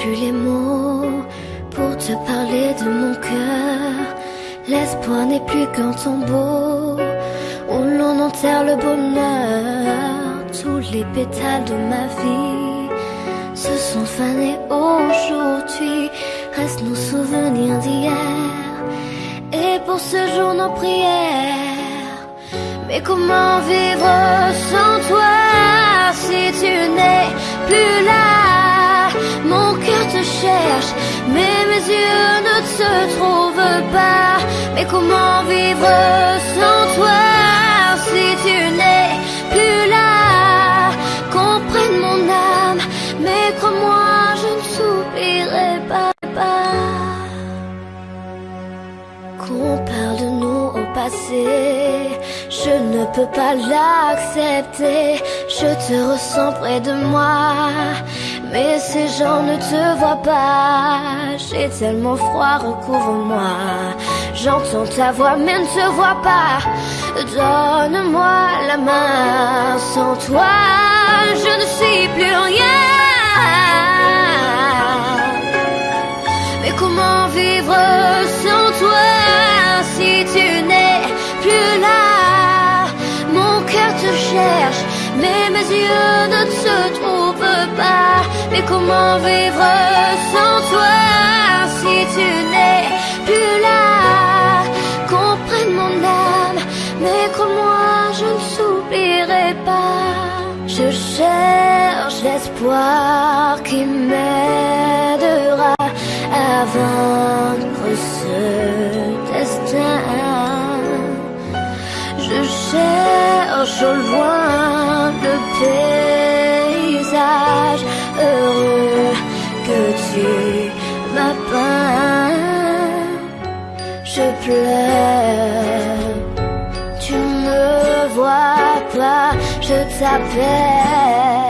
plus les mots pour te parler de mon cœur. L'espoir n'est plus qu'un tombeau où l'on enterre le bonheur. Tous les pétales de ma vie se sont fanés aujourd'hui. Restent nos souvenirs d'hier et pour ce jour nos prières. Mais comment vivre sans toi si tu n'es plus là? Mes yeux ne te trouvent pas. Mais comment vivre sans toi si tu n'es plus là? Comprenne mon âme, mais crois-moi, je ne s'oublierai pas. Qu'on parle de nous au passé, je ne peux pas l'accepter. Je te ressens près de moi, mais ces gens ne te voient pas. J'ai tellement froid, recouvre-moi. J'entends ta voix, mais ne te vois pas. Donne-moi la main, sans toi, je ne suis plus rien. Mais comment vivre sans toi si tu n'es plus là? Mon cœur te cherche, mais mes yeux ne te trouvent Mais comment vivre sans toi si tu n'es plus là? Comprenne mon âme, mais crois-moi, je ne s'oublierai pas. Je cherche l'espoir qui m'aidera à vaincre ce destin. Je cherche au loin le heureux que tu m'as peint. Je pleure, tu ne vois pas, je t'appelle.